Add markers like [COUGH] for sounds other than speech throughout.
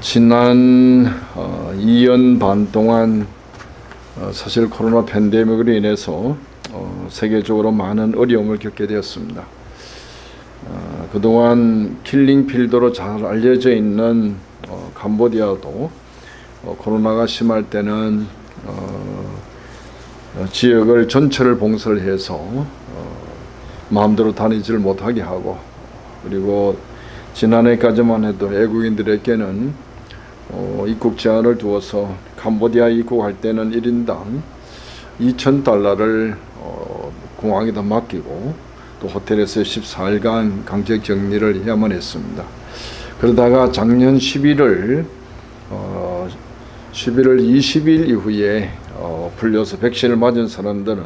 지난 어, 2년 반 동안 어, 사실 코로나 팬데믹으로 인해서 어, 세계적으로 많은 어려움을 겪게 되었습니다. 어, 그동안 킬링 필드로 잘 알려져 있는 어, 캄보디아도 어, 코로나가 심할 때는 어, 어, 지역을 전체를 봉쇄를 해서 어, 마음대로 다니지를 못하게 하고 그리고 지난해까지만 해도 외국인들에게는 어, 입국 제한을 두어서 캄보디아 입국할 때는 1인당 2,000달러를 어, 공항에다 맡기고 또 호텔에서 14일간 강제 격리를 해야만 했습니다. 그러다가 작년 11월 어, 11월 20일 이후에 어, 풀려서 백신을 맞은 사람들은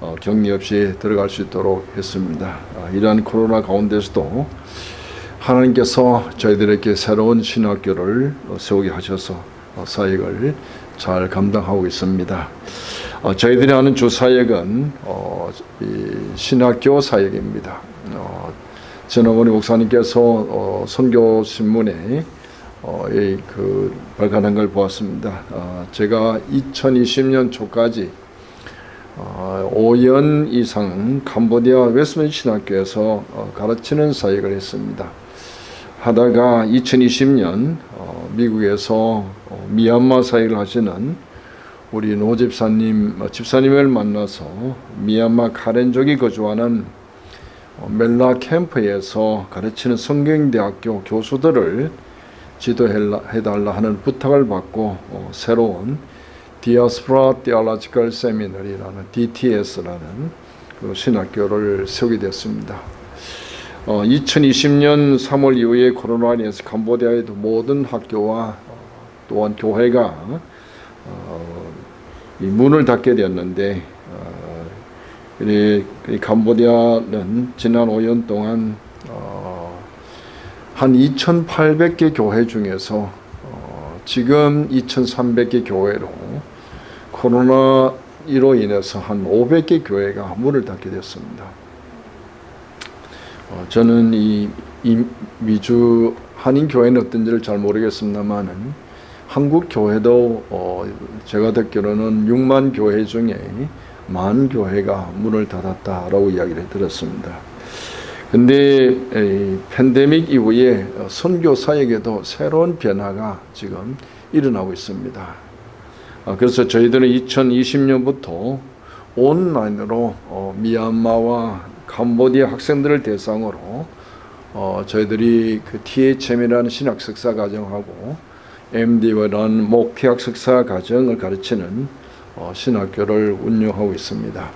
어, 격리 없이 들어갈 수 있도록 했습니다. 아, 이러한 코로나 가운데서도 하나님께서 저희들에게 새로운 신학교를 어, 세우게 하셔서 어, 사역을 잘 감당하고 있습니다. 어, 저희들이 하는 주 사역은 어, 이 신학교 사역입니다. 어, 전어건이 목사님께서 어, 선교 신문에 어, 그 발간한 걸 보았습니다. 어, 제가 2020년 초까지 어, 5년 이상 캄보디아 웨스트민스터 신학교에서 어, 가르치는 사역을 했습니다. 하다가 2020년 어, 미국에서 어, 미얀마 사역을 하시는 우리 노 집사님 어, 집사님을 만나서 미얀마 카렌족이 거주하는 어, 멜라 캠프에서 가르치는 성경대학교 교수들을 지도해달라 하는 부탁을 받고 어, 새로운 디아스프라 테올로지컬 세미너리라는 DTS라는 그 신학교를 세우게 됐습니다. 어, 2020년 3월 이후에 코로나 인해서 캄보디아의 모든 학교와 또한 교회가 어, 이 문을 닫게 되었는데 어, 이, 이 캄보디아는 지난 5년 동안 어, 한 2,800개 교회 중에서 어, 지금 2,300개 교회로 코로나로 인해서 한 500개 교회가 문을 닫게 됐습니다. 어, 저는 이, 이 미주 한인 교회는 어떤지를 잘 모르겠습니다만은 한국 교회도 어, 제가 듣기로는 6만 교회 중에 만 교회가 문을 닫았다라고 이야기를 들었습니다. 근데 이 팬데믹 이후에 선교 사역에도 새로운 변화가 지금 일어나고 있습니다. 아, 그래서 저희들은 2020년부터 온라인으로 어, 미얀마와 캄보디아 학생들을 대상으로 어, 저희들이 그 THM이라는 신학 석사 과정하고 MD라는 목회학 석사 과정을 가르치는 어, 신학교를 운영하고 있습니다.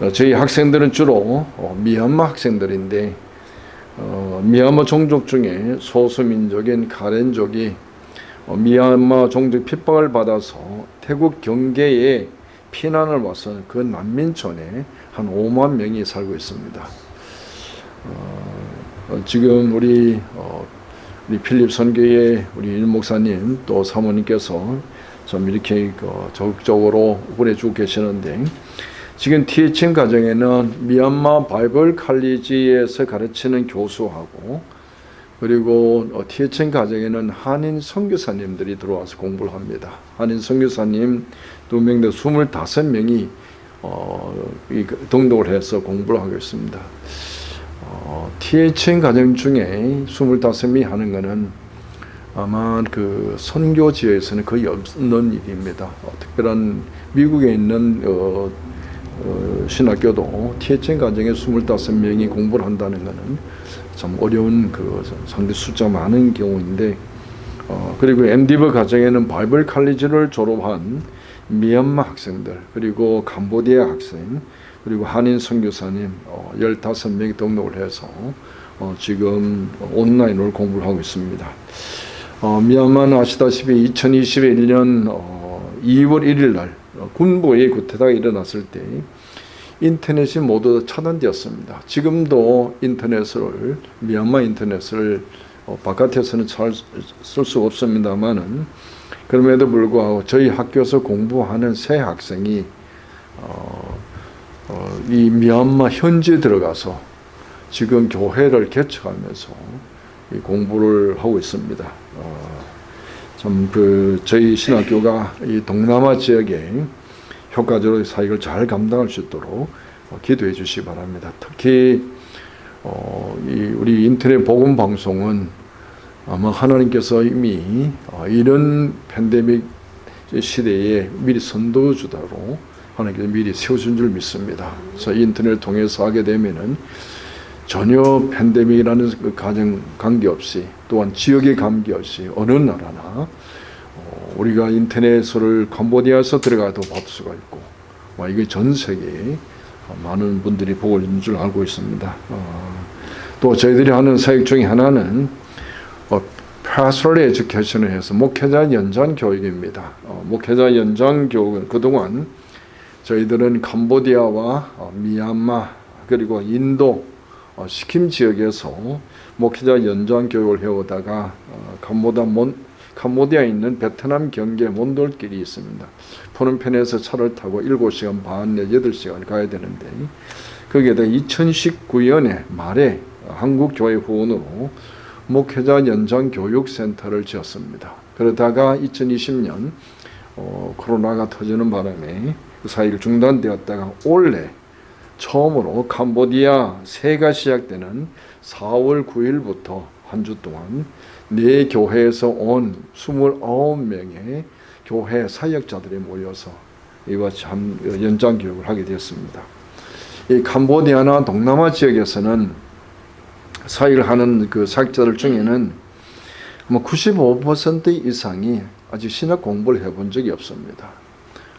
어, 저희 학생들은 주로 어, 미얀마 학생들인데 어, 미얀마 종족 중에 소수민족인 카렌족이 어, 미얀마 종족 핍박을 받아서 태국 경계에 피난을 와서 그 난민촌에 한 5만 명이 살고 있습니다. 어, 지금 우리 어, 우리 필립 선교의 우리 일 목사님 또 사모님께서 좀 이렇게 그 적극적으로 보내주고 계시는데 지금 THM 과정에는 미얀마 바이블 칼리지에서 가르치는 교수하고 그리고 THM 과정에는 한인 선교사님들이 들어와서 공부를 합니다. 한인 선교사님 두 명대 25명이 어, 등록을 해서 공부를 하고 있습니다. 어, THN 과정 중에 25명이 하는 것은 아마 그 선교지에서는 거의 없는 일입니다. 어, 특별한 미국에 있는 어, 어, 신학교도 THN 과정에 25명이 공부를 한다는 것은 참 어려운 그 상대 숫자 많은 경우인데 어, 그리고 엔디버 과정에는 바이블 칼리지를 졸업한 미얀마 학생들 그리고 캄보디아 학생 그리고 한인 선교사님 어, 15명이 등록을 해서 어, 지금 온라인으로 공부를 하고 있습니다. 어, 미얀마는 아시다시피 2021년 어, 2월 1일 날 어, 군부의 구태타가 일어났을 때 인터넷이 모두 차단되었습니다. 지금도 인터넷을 미얀마 인터넷을 어, 바깥에서는 쓸수 없습니다만은 그럼에도 불구하고 저희 학교에서 공부하는 새 학생이 어, 어, 이 미얀마 현지에 들어가서 지금 교회를 개척하면서 이 공부를 하고 있습니다. 어, 참그 저희 신학교가 이 동남아 지역에 효과적으로 사역을 잘 감당할 수 있도록 어, 기도해 주시기 바랍니다. 특히 어, 이 우리 인터넷 복음 방송은 아마 하나님께서 이미 어, 이런 팬데믹 시대에 미리 선도주다로 하나님께서 미리 세우신 줄 믿습니다. 그래서 인터넷을 통해서 하게 되면은 전혀 팬데믹이라는 그 가정 관계없이 또한 지역의 관계없이 어느 나라나 어, 우리가 인터넷을 캄보디아에서 들어가도 볼 수가 있고 와, 이게 전 세계에 많은 분들이 보고 있는 줄 알고 있습니다. 어, 또 저희들이 하는 사역 중에 하나는 어, pastoral education을 해서 목회자 연장 교육입니다. 어, 목회자 연장 교육은 그동안 저희들은 캄보디아와 어, 미얀마 그리고 인도 어, 시킴 지역에서 목회자 연장 교육을 해오다가 어, 캄보디아 몬 캄보디아에 있는 베트남 경계 몬돌길이 있습니다. 푸른편에서 차를 타고 7시간 반, 8시간 가야 되는데 거기에다 2019년에 말에 한국교회 후원으로 목회자 연장 교육센터를 지었습니다. 그러다가 2020년 어, 코로나가 터지는 바람에 그 사이를 중단되었다가 올해 처음으로 캄보디아 새해가 시작되는 4월 9일부터 한 주 동안 네 교회에서 온 29명의 교회 사역자들이 모여서 이와 참 연장 교육을 하게 되었습니다. 이 캄보디아나 동남아 지역에서는 사역을 하는 그 사역자들 중에는 아마 95% 이상이 아직 신학 공부를 해본 적이 없습니다.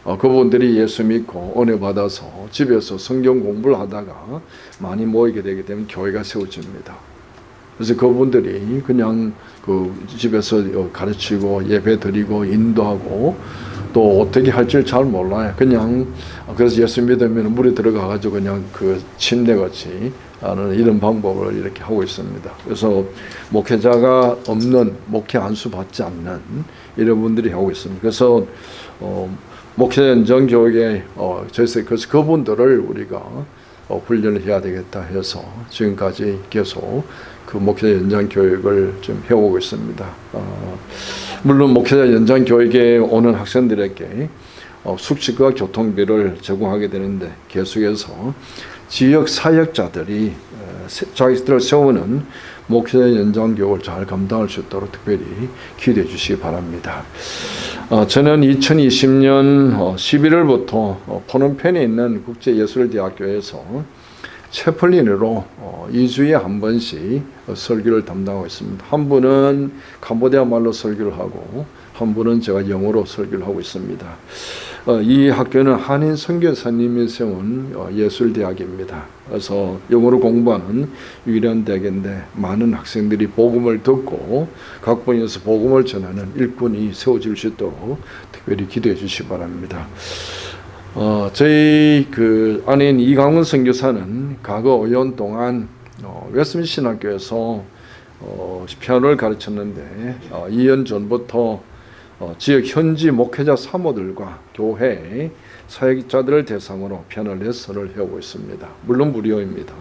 어, 그분들이 예수 믿고 은혜 받아서 집에서 성경 공부를 하다가 많이 모이게 되게 되면 교회가 세워집니다. 그래서 그분들이 그냥 그 집에서 가르치고 예배 드리고 인도하고 또 어떻게 할지 잘 몰라요. 그냥 그래서 예수 믿으면 물에 들어가 가지고 그냥 그 침대 같이 하는 이런 방법을 이렇게 하고 있습니다. 그래서 목회자가 없는 목회 안수 받지 않는 이런 분들이 하고 있습니다. 그래서 어, 목회 연정 교육에 어, 저희서 그래서 그분들을 우리가 어, 훈련을 해야 되겠다 해서 지금까지 계속 그 목회자 연장 교육을 좀 해오고 있습니다. 어, 물론 목회자 연장 교육에 오는 학생들에게 어, 숙식과 교통비를 제공하게 되는데 계속해서 지역 사역자들이 어, 자기들을 세우는 목회자 연장 교육을 잘 감당할 수 있도록 특별히 기대해 주시기 바랍니다. 어, 저는 2020년 11월부터 어, 포놈펜에 있는 국제예술대학교에서 채플린으로 2주에 한 번씩 설교를 담당하고 있습니다. 한 분은 캄보디아 말로 설교를 하고 한 분은 제가 영어로 설교를 하고 있습니다. 어, 이 학교는 한인 선교사님이 세운 어, 예술대학입니다. 그래서 영어로 공부하는 유일한 대학인데 많은 학생들이 복음을 듣고 각 분야에서 복음을 전하는 일꾼이 세워질 수 있도록 특별히 기도해 주시기 바랍니다. 어, 저희 그 아내인 이강훈 선교사는 과거 5년 동안 어, 웨스민 신학교에서 어, 피아노를 가르쳤는데 어, 2년 전부터 어, 지역 현지 목회자 사모들과 교회 사역자들을 대상으로 피아노 레슨을 해오고 있습니다. 물론 무료입니다.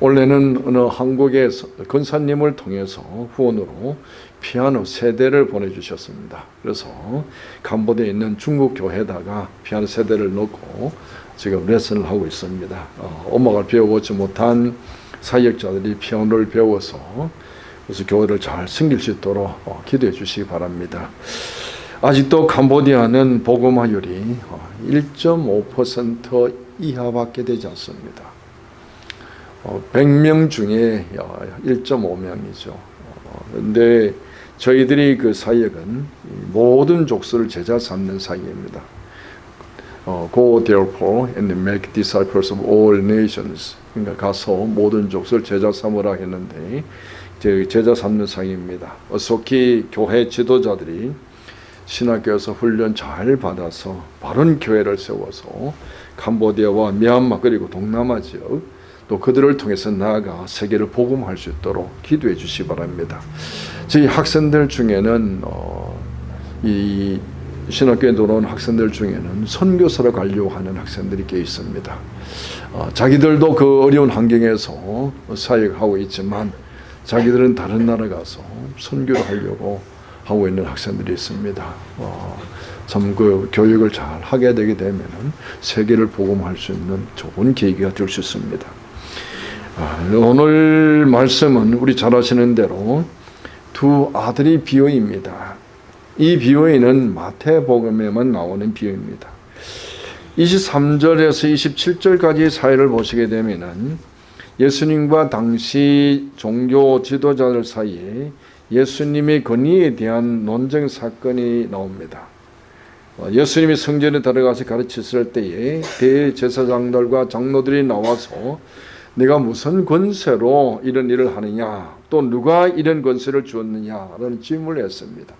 원래는 어느 한국의 근사님을 통해서 후원으로 피아노 세대를 보내주셨습니다. 그래서 캄보디아에 있는 중국 교회에다가 피아노 세대를 넣고 지금 레슨을 하고 있습니다. 어, 엄마가 배워보지 못한 사역자들이 피아노를 배워서 그래서 교회를 잘 섬길 수 있도록 어, 기도해 주시기 바랍니다. 아직도 캄보디아는 복음화율이 1.5% 어, 이하밖에 되지 않습니다. 100명 어, 중에 1.5명이죠. 그런데 저희들이 그 사역은 모든 족속을 제자 삼는 사역입니다. Go therefore and make disciples of all nations. 그러니까 가서 모든 족속을 제자 삼으라 했는데 제자 삼는 상입니다. 어속히 교회 지도자들이 신학교에서 훈련 잘 받아서 바른 교회를 세워서 캄보디아와 미얀마 그리고 동남아 지역 또 그들을 통해서 나아가 세계를 복음할 수 있도록 기도해 주시 바랍니다. 저희 학생들 중에는 어, 이 신학교에 들어온 학생들 중에는 선교사로 가려고 하는 학생들이 꽤 있습니다. 어, 자기들도 그 어려운 환경에서 사역하고 있지만 자기들은 다른 나라 가서 선교를 하려고 하고 있는 학생들이 있습니다. 어, 참그 교육을 잘 하게 되게 되면은 세계를 복음할 수 있는 좋은 계기가 될 수 있습니다. 아, 오늘 말씀은 우리 잘 아시는 대로 두 아들이 비유입니다. 이 비유는 마태복음에만 나오는 비유입니다. 23절에서 27절까지 사회를 보시게 되면은 예수님과 당시 종교 지도자들 사이에 예수님의 권위에 대한 논쟁 사건이 나옵니다. 어, 예수님이 성전에 들어가서 가르쳤을 때에 대제사장들과 장로들이 나와서 내가 무슨 권세로 이런 일을 하느냐 또 누가 이런 권세를 주었느냐라는 질문을 했습니다.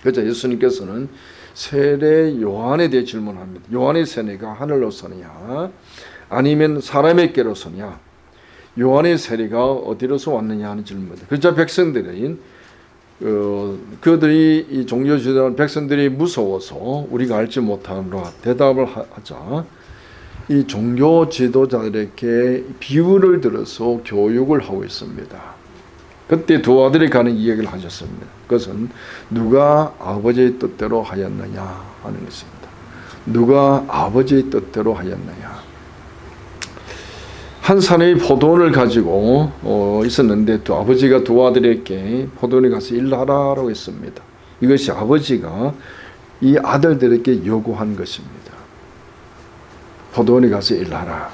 그래서 예수님께서는 세례 요한에 대해 질문합니다. 요한의 세례가 하늘로서냐 아니면 사람에게로서냐 요한의 세례가 어디로서 왔느냐 하는 질문입니다. 그러자 백성들은 어, 그들이 이 종교 지도하는 백성들이 무서워서 우리가 알지 못하노라 대답을 하자 이 종교 지도자들에게 비유를 들어서 교육을 하고 있습니다. 그때 두 아들이 가는 이야기를 하셨습니다. 그것은 누가 아버지의 뜻대로 하였느냐 하는 것입니다. 누가 아버지의 뜻대로 하였느냐. 한 사람이 포도원을 가지고 어, 있었는데 또 아버지가 두 아들에게 포도원에 가서 일하라고 했습니다. 이것이 아버지가 이 아들들에게 요구한 것입니다. 포도원에 가서 일하라.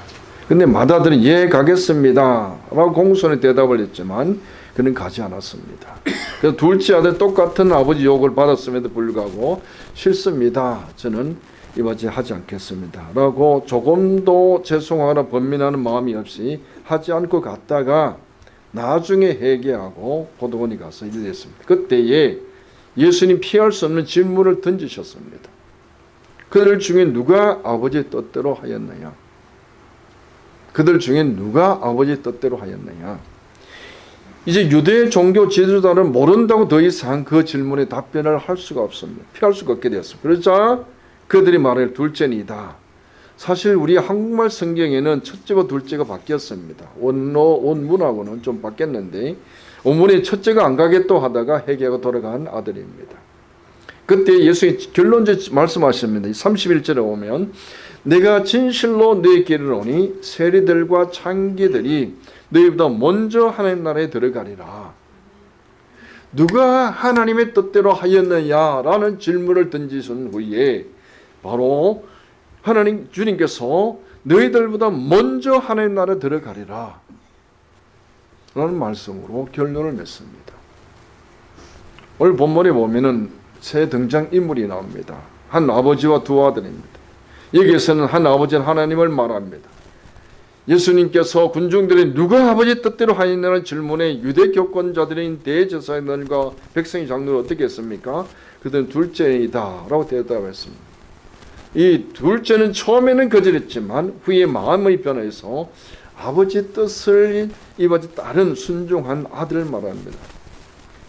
근데 맏아들은 예 가겠습니다 라고 공손히 대답을 했지만 그는 가지 않았습니다. 그래서 둘째 아들 똑같은 아버지 욕을 받았음에도 불구하고 싫습니다. 저는 이바지 하지 않겠습니다. 라고 조금도 죄송하거나 번민하는 마음이 없이 하지 않고 갔다가 나중에 회개하고 포도원에 가서 일을 했습니다. 그때에 예수님 피할 수 없는 질문을 던지셨습니다. 그들 중에 누가 아버지의 뜻대로 하였느냐? 그들 중에 누가 아버지의 뜻대로 하였느냐? 이제 유대 종교 지도자는 모른다고 더 이상 그 질문에 답변을 할 수가 없습니다. 피할 수가 없게 되었습니다. 그러자 그들이 말할 둘째니다. 사실 우리 한국말 성경에는 첫째와 둘째가 바뀌었습니다. 원로 원문하고는 좀 바뀌었는데 원문에 첫째가 안 가겠다 하다가 회개하고 돌아간 아들입니다. 그때 예수님 결론적 말씀하십니다. 31절에 오면 내가 진실로 너에게 이르노니 세리들과 창기들이 너희보다 먼저 하나님 나라에 들어가리라. 누가 하나님의 뜻대로 하였느냐라는 질문을 던지신 후에 바로 하나님 주님께서 너희들보다 먼저 하나님 나라에 들어가리라. 라는 말씀으로 결론을 맺습니다. 오늘 본문에 보면은 새 등장 인물이 나옵니다. 한 아버지와 두 아들입니다. 여기에서는 한 아버지는 하나님을 말합니다. 예수님께서 군중들이 누가 아버지 뜻대로 하였냐는 질문에 유대 교권자들인 대제사장들과 백성의 장로를 어떻게 했습니까? 그들은 둘째이다 라고 대답했습니다. 이 둘째는 처음에는 거절했지만 후에 마음의 변화해서 아버지 뜻을 이바지 따른 순종한 아들을 말합니다.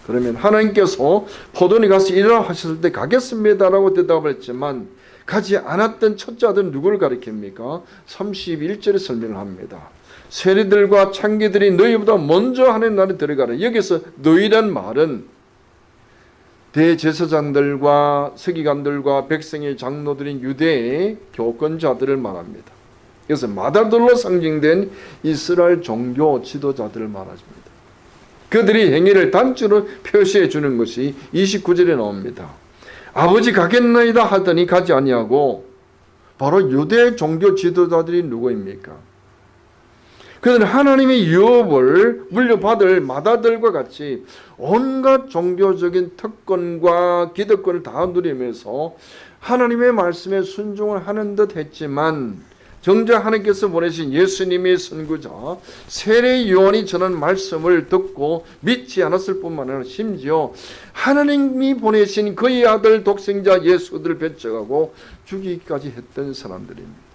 그러면 하나님께서 포도니 가서 일하라 하셨을 때 가겠습니다라고 대답을 했지만 가지 않았던 첫째 아들은 누구를 가리킵니까? 31절에 설명을 합니다. 세리들과 창기들이 너희보다 먼저 하는 날에 들어가라. 여기서 너희란 말은 대제사장들과 서기관들과 백성의 장로들인 유대의 교권자들을 말합니다. 그래서 마다들로 상징된 이스라엘 종교 지도자들을 말합니다. 그들이 행위를 단추로 표시해 주는 것이 29절에 나옵니다. 아버지 가겠나이다 하더니 가지 아니하고 바로 유대 종교 지도자들이 누구입니까? 그들은 하나님의 유업을 물려받을 마다들과 같이 온갖 종교적인 특권과 기득권을 다 누리면서 하나님의 말씀에 순종을 하는 듯 했지만 정작 하나님께서 보내신 예수님의 선구자 세례 요한이 전한 말씀을 듣고 믿지 않았을 뿐만 아니라 심지어 하나님이 보내신 그의 아들 독생자 예수를 배척하고 죽이기까지 했던 사람들입니다.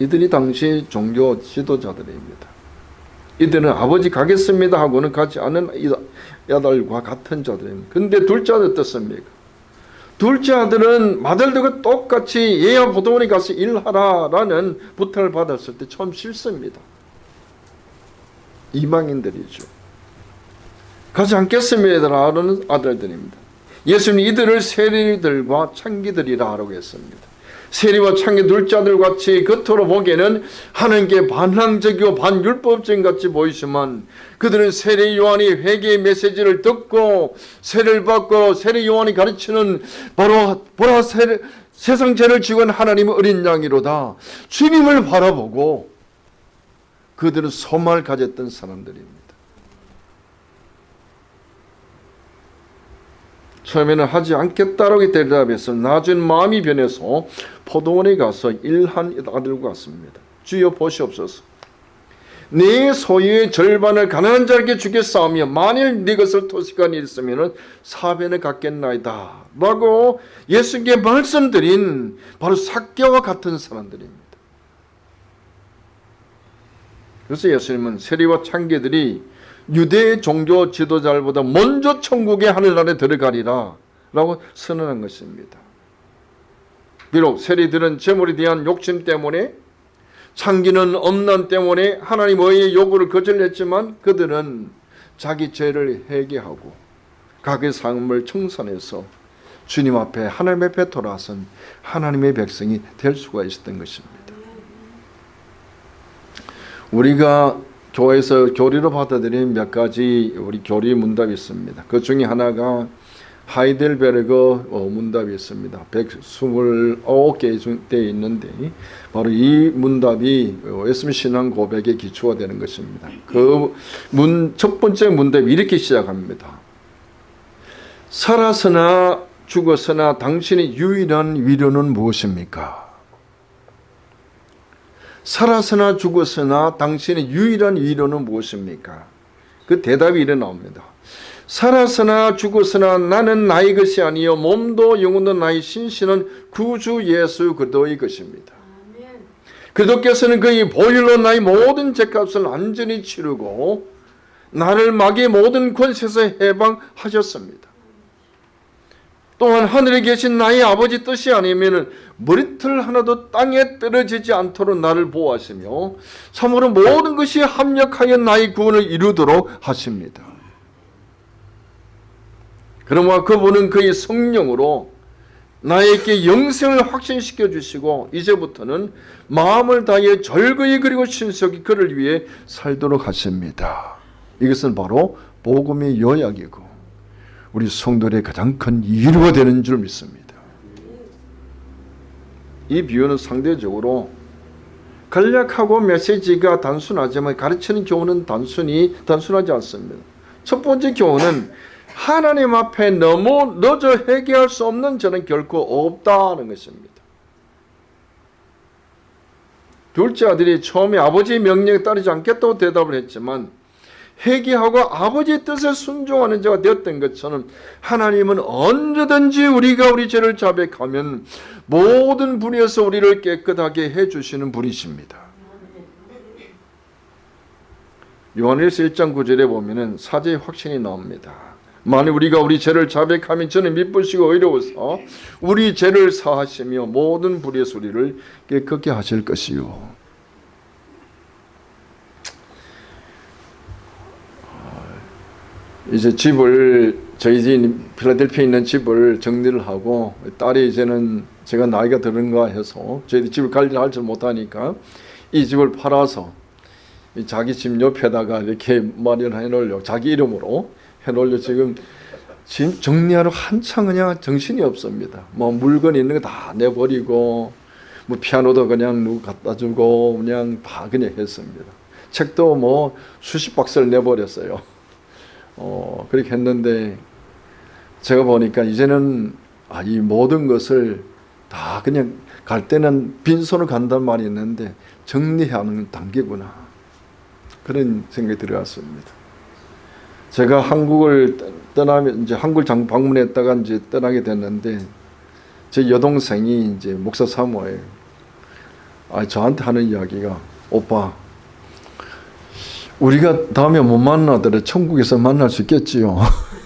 이들이 당시 종교 지도자들입니다. 이들은 아버지 가겠습니다 하고는 가지 않은 아들과 같은 자들입니다. 근데 둘째 아들 어떻습니까? 둘째 아들은 맏아들과 똑같이 예야 보도원에 가서 일하라라는 부탁을 받았을 때 처음 싫습니다. 이방인들이죠. 가지 않겠습니다라는 아들들입니다. 예수님 이들을 세리들과 창기들이라 하라고 했습니다. 세리와 창기 둘째 아들 같이 겉으로 보기에는 하나님께 반항적이고 반율법적인 같이 보이지만 그들은 세례 요한이 회개의 메시지를 듣고 세례를 받고 세례 요한이 가르치는 바로 보라 세례, 세상 죄를 지고 하나님의 어린 양이로다 주님을 바라보고 그들은 소망을 가졌던 사람들입니다. 처음에는 하지 않겠다라고 대답해서 나중 마음이 변해서 포도원에 가서 일한 아들과 같습니다. 주여 보시옵소서. 내 소유의 절반을 가난한 자에게 주겠사오며 만일 네 것을 토식한 일 있으면 사변을 갖겠나이다 라고 예수께 말씀드린 바로 사개와 같은 사람들입니다. 그래서 예수님은 세리와 창계들이 유대 종교 지도자들보다 먼저 천국의 하늘나라에 들어가리라 라고 선언한 것입니다. 비록 세리들은 재물에 대한 욕심 때문에 창기는 엄난 때문에 하나님의 요구를 거절했지만 그들은 자기 죄를 회개하고 각의 삶을 청산해서 주님 앞에 하나님 앞에 돌아선 하나님의 백성이 될 수가 있었던 것입니다. 우리가 교회에서 교리로 받아들인 몇 가지 우리 교리 문답이 있습니다. 그 중에 하나가 하이델베르그 어, 문답이 있습니다. 129개 되어 있는데 바로 이 문답이 웨스민 신앙 고백의 기초가 되는 것입니다. 그 문 첫 번째 문답이 이렇게 시작합니다. 살아서나 죽어서나 당신의 유일한 위로는 무엇입니까? 살아서나 죽었으나 당신의 유일한 위로는 무엇입니까? 그 대답이 이래 나옵니다. 살아서나 죽었으나 나는 나의 것이 아니요 몸도 영혼도 나의 신신은 구주 예수 그리스도의 것입니다. 그리스도께서는 그의 보혈로 나의 모든 죄값을 완전히 치르고 나를 마귀의 모든 권세에서 해방하셨습니다. 또한 하늘에 계신 나의 아버지 뜻이 아니면 머리털 하나도 땅에 떨어지지 않도록 나를 보호하시며 참으로 모든 것이 합력하여 나의 구원을 이루도록 하십니다. 그러므로 그분은 그의 성령으로 나에게 영생을 확신시켜 주시고 이제부터는 마음을 다해 절거히 그리고 신속히 그를 위해 살도록 하십니다. 이것은 바로 복음의 요약이고 우리 성도들의 가장 큰 이유가 되는 줄 믿습니다. 이 비유는 상대적으로 간략하고 메시지가 단순하지만 가르치는 교훈은 단순히 단순하지 않습니다. 첫 번째 교훈은 하나님 앞에 너무 늦어 해결할 수 없는 저는 결코 없다는 것입니다. 둘째 아들이 처음에 아버지의 명령에 따르지 않겠다고 대답을 했지만 회개하고 아버지의 뜻에 순종하는 자가 되었던 것처럼 하나님은 언제든지 우리가 우리 죄를 자백하면 모든 분에서 우리를 깨끗하게 해주시는 분이십니다. 요한일서 1장 9절에 보면 사제의 확신이 나옵니다. 만일 우리가 우리 죄를 자백하면 저는 미쁘시고 의로워서 우리 죄를 사하시며 모든 불의 소리를 깨끗게 하실 것이요. 이제 집을 저희 집 필라델피아에 있는 집을 정리를 하고 딸이 이제는 제가 나이가 들은가 해서 저희들이 집을 관리를 할 줄 못하니까 이 집을 팔아서 자기 집 옆에다가 이렇게 마련해 놓으려고 자기 이름으로 해 놓으려고 지금 집 정리하러 한창 그냥 정신이 없습니다. 뭐 물건 있는 거 다 내버리고 뭐 피아노도 그냥 누구 갖다 주고 그냥 다 그냥 했습니다. 책도 뭐 수십 박스를 내버렸어요. 어, 그렇게 했는데 제가 보니까 이제는 아, 이 모든 것을 다 그냥 갈 때는 빈손을 간단 말이 있는데 정리하는 단계구나. 그런 생각이 들어갔습니다. 제가 한국을 떠나면 이제 한국 장 방문했다가 이제 떠나게 됐는데 제 여동생이 이제 목사 사모예요. 아 저한테 하는 이야기가 오빠 우리가 다음에 못 만나더라도 천국에서 만날 수 있겠지요. [LAUGHS]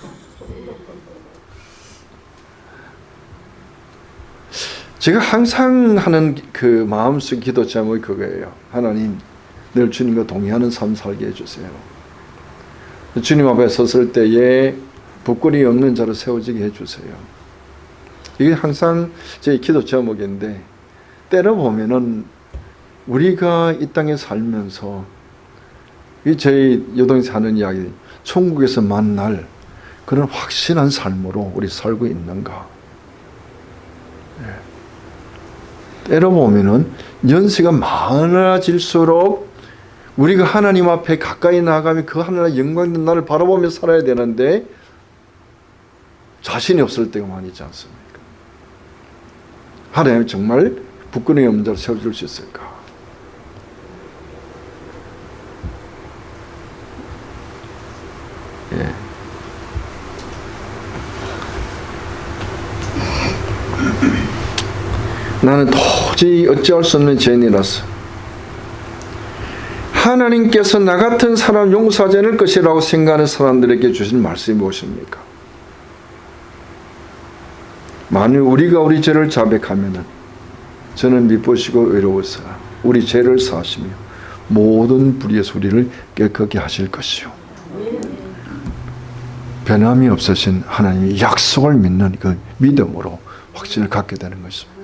제가 항상 하는 그 마음속 기도 제목이 그거예요. 하나님, 늘 주님과 동의하는 삶 살게 해주세요. 주님 앞에 섰을 때에 부끄러움이 없는 자로 세워지게 해주세요. 이게 항상 제 기도 제목인데 때려 보면은 우리가 이 땅에 살면서 이 저희 여동이 사는 이야기 천국에서 만날 그런 확신한 삶으로 우리 살고 있는가? 예. 때려 보면은 연세가 많아질수록 우리가 하나님 앞에 가까이 나가면 그 하나님의 영광된 나를 바라보며 살아야 되는데 자신이 없을 때가 많이 있지 않습니까? 하나님 정말 부끄러움이 없는 자를 세워줄 수 있을까? 예. 나는 도저히 어찌할 수 없는 죄인이라서 하나님께서 나 같은 사람 용서하지 않을 것이라고 생각하는 사람들에게 주신 말씀이 무엇입니까? 만일 우리가 우리 죄를 자백하면 저는 미쁘시고 의로우사 우리 죄를 사하시며 모든 불의에서 우리를 깨끗게 하실 것이요 변함이 없으신 하나님의 약속을 믿는 그 믿음으로 확신을 갖게 되는 것입니다.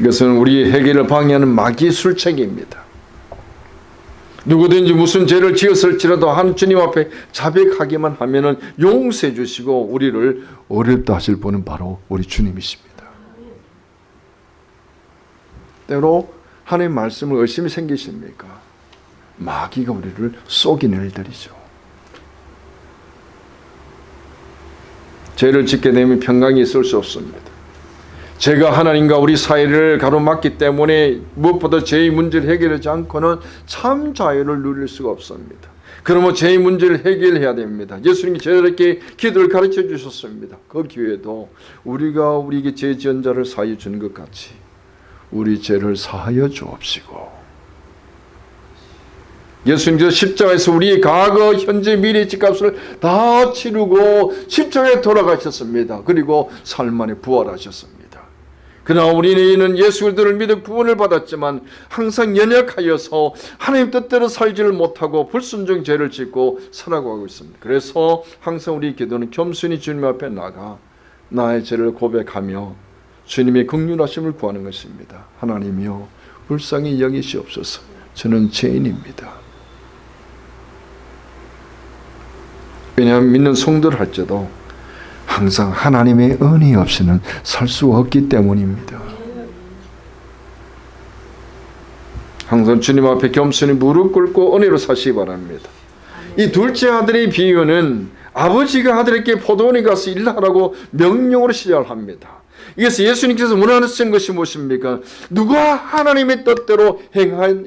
이것은 우리 해결을 방해하는 마귀 술책입니다. 누구든지 무슨 죄를 지었을지라도 한 주님 앞에 자백하기만 하면 은 용서해 주시고 우리를 어렵다 하실 분은 바로 우리 주님이십니다. 때로 하나님 말씀을 의심이 생기십니까? 마귀가 우리를 속이는 일들이죠. 죄를 짓게 되면 평강이 있을 수 없습니다. 제가 하나님과 우리 사이를 가로막기 때문에 무엇보다 죄의 문제를 해결하지 않고는 참 자유를 누릴 수가 없습니다. 그러면 죄의 문제를 해결해야 됩니다. 예수님이 저렇게 기도를 가르쳐 주셨습니다. 그 기회도 우리가 우리에게 죄 지은 자를 사하여 주는 것 같이 우리 죄를 사하여 주옵시고 예수님께서 십자가에서 우리의 과거, 현재, 미래 집값을 다 치르고 십자가에 돌아가셨습니다. 그리고 삶 안에 부활하셨습니다. 그러나 우리는 예수 그리스도를 믿어 구원을 받았지만 항상 연약하여서 하나님 뜻대로 살지를 못하고 불순종 죄를 짓고 살아가고 있습니다. 그래서 항상 우리 기도는 겸손히 주님 앞에 나가 나의 죄를 고백하며 주님의 긍휼하심을 구하는 것입니다. 하나님이여 불쌍히 여기시옵소서. 저는 죄인입니다. 왜냐하면 믿는 성도를 할지도 항상 하나님의 은혜 없이는 살 수 없기 때문입니다. 항상 주님 앞에 겸손히 무릎 꿇고 은혜로 사시기 바랍니다. 이 둘째 아들의 비유는 아버지가 아들에게 포도원에 가서 일하라고 명령으로 시작합니다. 이것은 예수님께서 원하시는 것이 무엇입니까? 누가 하나님의 뜻대로 행하였,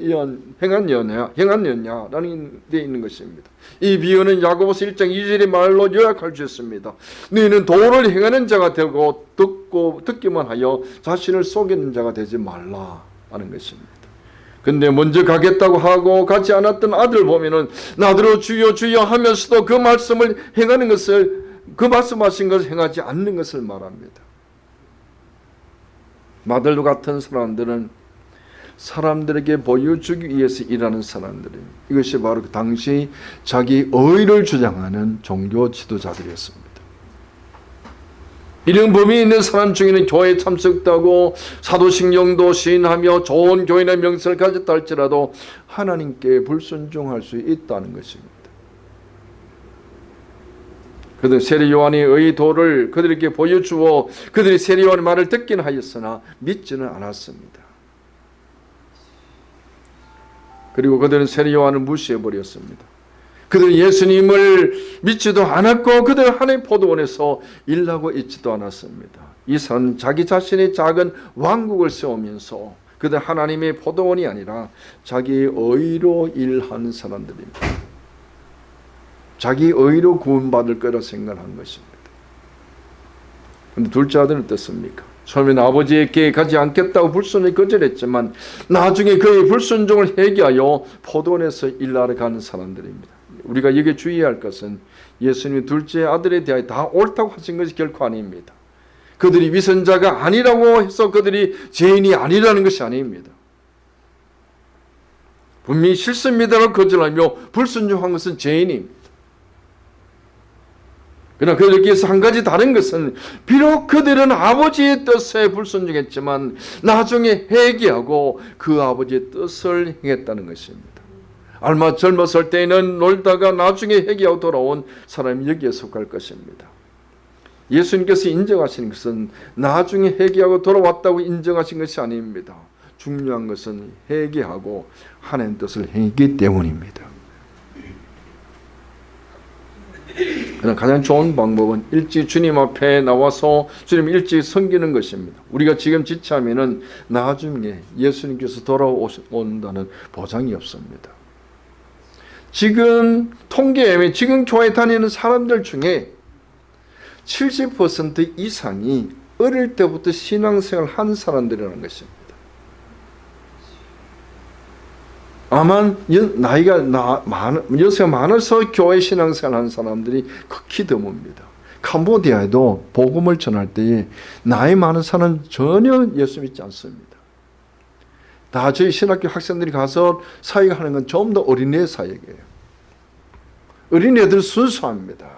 행하였냐, 행하였냐라는 데 있는 것입니다. 이 비유는 야고보서 1장 2절의 말로 요약할 수 있습니다. 너희는 도를 행하는 자가 되고 듣고 듣기만 하여 자신을 속이는 자가 되지 말라 하는 것입니다. 근데 먼저 가겠다고 하고 가지 않았던 아들 보면은 나더러 주여 주여 하면서도 그 말씀을 행하는 것을 그 말씀하신 것을 행하지 않는 것을 말합니다. 마들도 같은 사람들은 사람들에게 보여주기 위해서 일하는 사람들입니다. 이것이 바로 그 당시 자기 의를 주장하는 종교 지도자들이었습니다. 이런 범위 있는 사람 중에는 교회 참석도 하고 사도신경도 시인하며 좋은 교인의 명성을 가졌다 할지라도 하나님께 불순종할 수 있다는 것입니다. 그들 세례 요한의 의도를 그들에게 보여주어 그들이 세례 요한의 말을 듣긴 하였으나 믿지는 않았습니다. 그리고 그들은 세례 요한을 무시해 버렸습니다. 그들은 예수님을 믿지도 않았고 그들은 하나님 포도원에서 일하고 있지도 않았습니다. 이 사람은 자기 자신의 작은 왕국을 세우면서 그들 하나님의 포도원이 아니라 자기의 의로 일하는 사람들입니다. 자기 의로 구원받을 거라 생각한 것입니다. 근데 둘째 아들은 어떻습니까? 처음에는 아버지에게 가지 않겠다고 불순을 거절했지만 나중에 그의 불순종을 회개하여 포도원에서 일하러 가는 사람들입니다. 우리가 여기 주의할 것은 예수님이 둘째 아들에 대하여 다 옳다고 하신 것이 결코 아닙니다. 그들이 위선자가 아니라고 해서 그들이 죄인이 아니라는 것이 아닙니다. 분명히 실수입니다라고 거절하며 불순종한 것은 죄인입니다. 그러나 여기에서 한 가지 다른 것은 비록 그들은 아버지의 뜻에 불순종했지만 나중에 회개하고 그 아버지의 뜻을 행했다는 것입니다. 얼마 젊었을 때에는 놀다가 나중에 회개하고 돌아온 사람이 여기에 속할 것입니다. 예수님께서 인정하시는 것은 나중에 회개하고 돌아왔다고 인정하신 것이 아닙니다. 중요한 것은 회개하고 하나님 뜻을 행했기 때문입니다. 그러나 가장 좋은 방법은 일찍 주님 앞에 나와서 주님 일찍 섬기는 것입니다. 우리가 지금 지체하면은 나중에 예수님께서 돌아온다는 보장이 없습니다. 지금 통계에 지금 교회 다니는 사람들 중에 70% 이상이 어릴 때부터 신앙생활 한 사람들이라는 것입니다. 아마 나이가 나, 많, 연세가 많아서 교회 신앙생활 하는 사람들이 극히 드뭅니다. 캄보디아에도 복음을 전할 때에 나이 많은 사람은 전혀 예수 믿지 않습니다. 다 저희 신학교 학생들이 가서 사역하는 건좀더 어린애 사역이에요. 어린애들 순수합니다.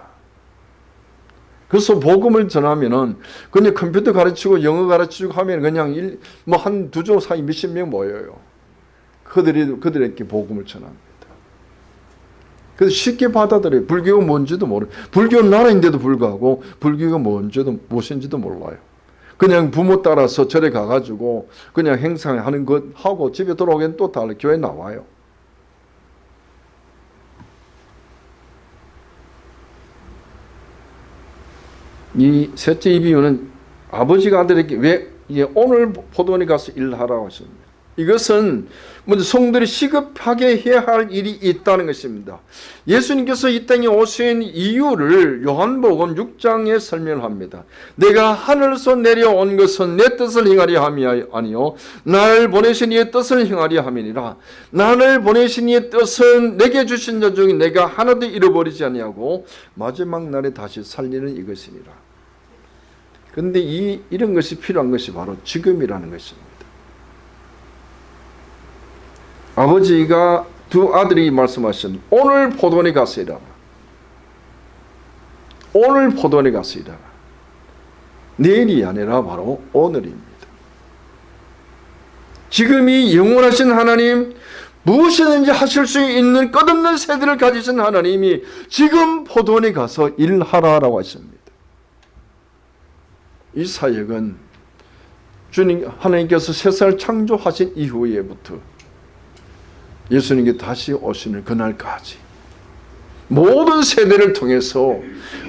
그래서 복음을 전하면은 그냥 컴퓨터 가르치고 영어 가르치고 하면 그냥 뭐한 두 조 사이 몇십 명 모여요. 그들이 그들에게 복음을 전합니다. 그래서 쉽게 받아들여요. 불교가 뭔지도 모르. 불교는 나라인데도 불구하고 불교가 뭔지도 무엇인지도 몰라요. 그냥 부모 따라서 절에 가가지고 그냥 행사하는 것 하고 집에 돌아오기엔 또 달라 교회 나와요. 이 셋째 이 비유는 아버지가 아들에게 왜 오늘 포도원에 가서 일하라고 하십니다. 이것은 먼저 성들이 시급하게 해야 할 일이 있다는 것입니다. 예수님께서 이 땅에 오신 이유를 요한복음 6장에 설명합니다. 내가 하늘에서 내려온 것은 내 뜻을 행하려 함이 아니요 나를 보내신 이의 뜻을 행하려 함이니라. 나를 보내신 이의 뜻은 내게 주신 자 중에 내가 하나도 잃어버리지 아니하고 마지막 날에 다시 살리는 이것이니라. 그런데 이 이런 것이 필요한 것이 바로 지금이라는 것입니다. 아버지가 두 아들이 말씀하신 오늘 포도원에 가서 일하라. 오늘 포도원에 가서 일하라. 내일이 아니라 바로 오늘입니다. 지금이 영원하신 하나님 무엇이든지 하실 수 있는 끝없는 세대를 가지신 하나님이 지금 포도원에 가서 일하라라고 하십니다. 이 사역은 주님 하나님께서 세상을 창조하신 이후에부터 예수님께 다시 오시는 그날까지 모든 세대를 통해서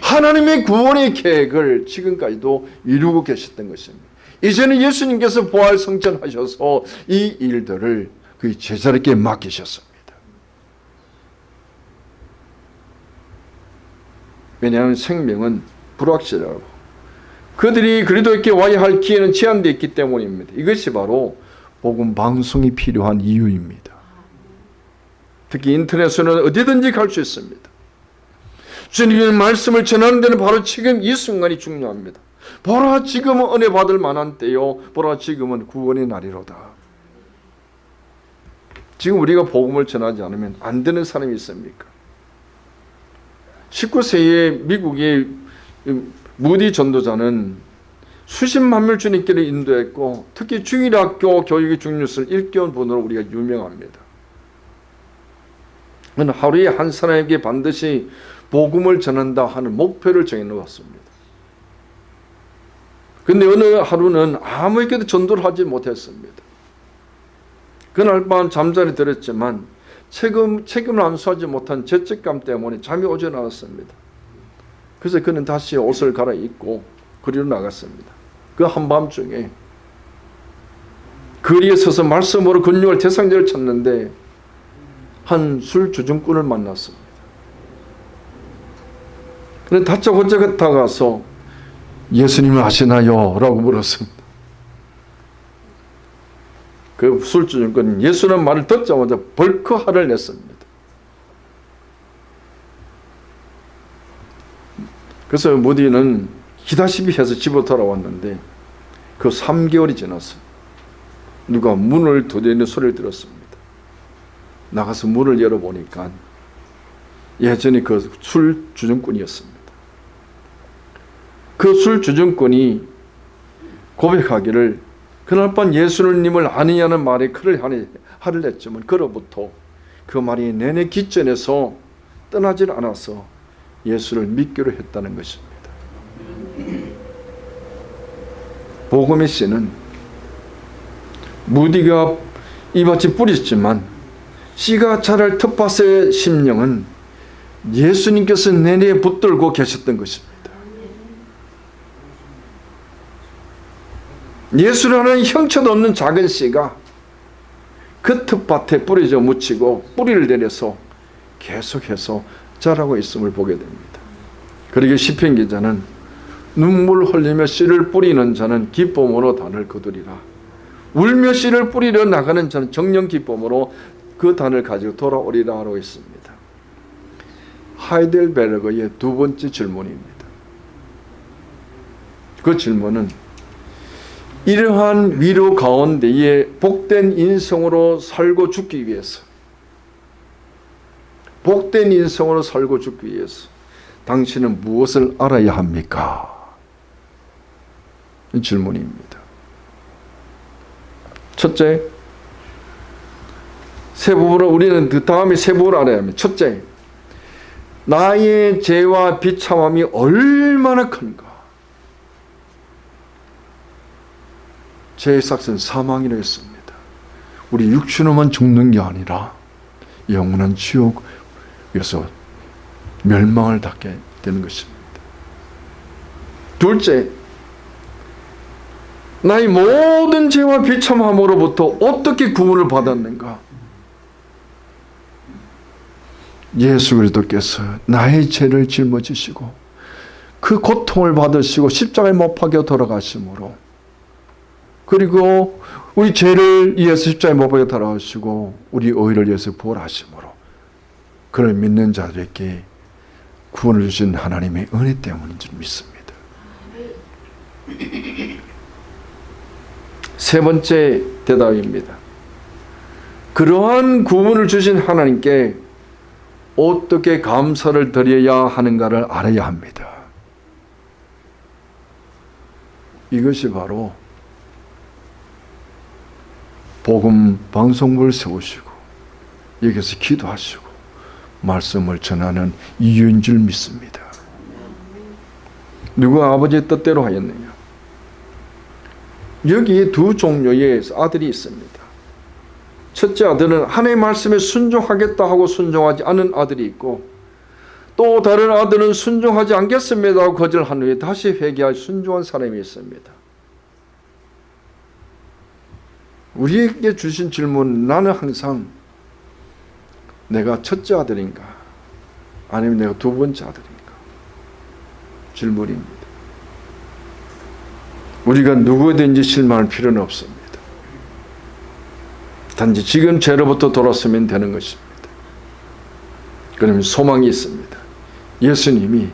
하나님의 구원의 계획을 지금까지도 이루고 계셨던 것입니다. 이제는 예수님께서 부활 성전하셔서 이 일들을 그 제자에게 맡기셨습니다. 왜냐하면 생명은 불확실하고 그들이 그리도에게 와야 할 기회는 제한되어 있기 때문입니다. 이것이 바로 복음 방송이 필요한 이유입니다. 특히 인터넷에는 어디든지 갈 수 있습니다. 주님의 말씀을 전하는 데는 바로 지금 이 순간이 중요합니다. 보라 지금은 은혜 받을 만한 때요. 보라 지금은 구원의 날이로다. 지금 우리가 복음을 전하지 않으면 안 되는 사람이 있습니까? 19세기에 미국의 무디 전도자는 수십만 명 주님께를 인도했고 특히 주일학교 교육의 중요성을 일깨운 분으로 우리가 유명합니다. 하루에 한 사람에게 반드시 복음을 전한다 하는 목표를 정해놓았습니다. 근데 어느 하루는 아무에게도 전도를 하지 못했습니다. 그날 밤 잠자리 들었지만 책임, 책임을 암수하지 못한 죄책감 때문에 잠이 오지 않았습니다. 그래서 그는 다시 옷을 갈아입고 거리로 나갔습니다. 그 한밤중에 거리에 서서 말씀으로 근육을 대상자를 찾는데 한 술 주정꾼을 만났습니다. 그런데 다짜고짜 다가서 예수님을 아시나요? 라고 물었습니다. 그 술주정꾼은 예수는 말을 듣자마자 벌컥 화를 냈습니다. 그래서 무디는 기다시피 해서 집으로 돌아왔는데 그 3개월이 지났어 누가 문을 두드리는 소리를 들었습니다. 나가서 문을 열어보니까 예전에 그 술 주정꾼이었습니다. 그 술 주정꾼이 고백하기를 그날 밤 예수님을 아니냐는 말에 그를 하를 냈지만 그로부터 그 말이 내내 기전에서 떠나질 않아서 예수를 믿기로 했다는 것입니다. 복음의 씨는 무디가 이밭에 뿌렸지만 씨가 자랄 텃밭의 심령은 예수님께서 내내 붙들고 계셨던 것입니다. 예수라는 형체도 없는 작은 씨가 그 텃밭에 뿌려져 묻히고 뿌리를 내려서 계속해서 자라고 있음을 보게 됩니다. 그러게 시편 기자는 눈물 흘리며 씨를 뿌리는 자는 기쁨으로 단을 거두리라. 울며 씨를 뿌리려 나가는 자는 정령 기쁨으로 그 단을 가지고 돌아오리라 하고 있습니다. 하이델베르그의 두 번째 질문입니다. 그 질문은 이러한 위로 가운데에 복된 인성으로 살고 죽기 위해서 복된 인성으로 살고 죽기 위해서 당신은 무엇을 알아야 합니까? 이 질문입니다. 첫째, 세 부분을 우리는 그 다음에 세 부분을 알아야 합니다. 첫째, 나의 죄와 비참함이 얼마나 큰가? 죄의 삭은 사망이라 했습니다. 우리 육신으로만 죽는 게 아니라 영원한 지옥에서 멸망을 닫게 되는 것입니다. 둘째, 나의 모든 죄와 비참함으로부터 어떻게 구원을 받았는가? 예수 그리스도께서 나의 죄를 짊어지시고 그 고통을 받으시고 십자가에 못 박혀 돌아가심으로 그리고 우리 죄를 위해서 십자가에 못 박혀 돌아가시고 우리 의를 위해서 부활하심으로 그를 믿는 자들에게 구원을 주신 하나님의 은혜 때문인 줄 믿습니다. 세 번째 대답입니다. 그러한 구원을 주신 하나님께 어떻게 감사를 드려야 하는가를 알아야 합니다. 이것이 바로 복음 방송국을 세우시고 여기서 기도하시고 말씀을 전하는 이유인 줄 믿습니다. 누가 아버지의 뜻대로 하였느냐? 여기 두 종류의 아들이 있습니다. 첫째 아들은 하나님의 말씀에 순종하겠다 하고 순종하지 않은 아들이 있고 또 다른 아들은 순종하지 않겠습니다 하고 거절한 후에 다시 회개할 순종한 사람이 있습니다. 우리에게 주신 질문 나는 항상 내가 첫째 아들인가 아니면 내가 두 번째 아들인가 질문입니다. 우리가 누구든지 실망할 필요는 없습니다. 단지 지금 죄로부터 돌았으면 되는 것입니다. 그러면 소망이 있습니다. 예수님이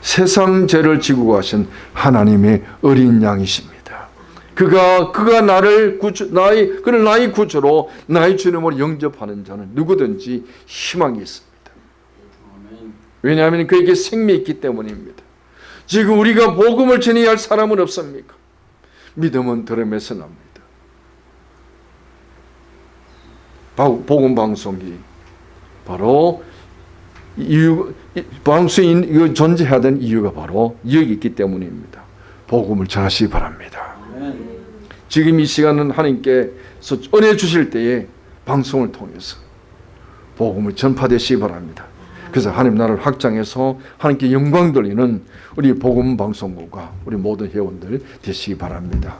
세상 죄를 지고 가신 하나님의 어린 양이십니다. 그가 그가 나를 구주 나의 그를 나의 구주로 나의 주님으로 영접하는 자는 누구든지 희망이 있습니다. 왜냐하면 그에게 생명이 있기 때문입니다. 지금 우리가 복음을 전해야 할 사람은 없습니까? 믿음은 들음에서 납니다. 복음 방송이 바로 이유 방송이 존재해야 되는 이유가 바로 여기 있기 때문입니다. 복음을 전하시기 바랍니다. 지금 이 시간은 하나님께서 은혜 주실 때에 방송을 통해서 복음을 전파되시기 바랍니다. 그래서 하나님 나라를 확장해서 하나님께 영광 돌리는 우리 복음 방송국과 우리 모든 회원들 되시기 바랍니다.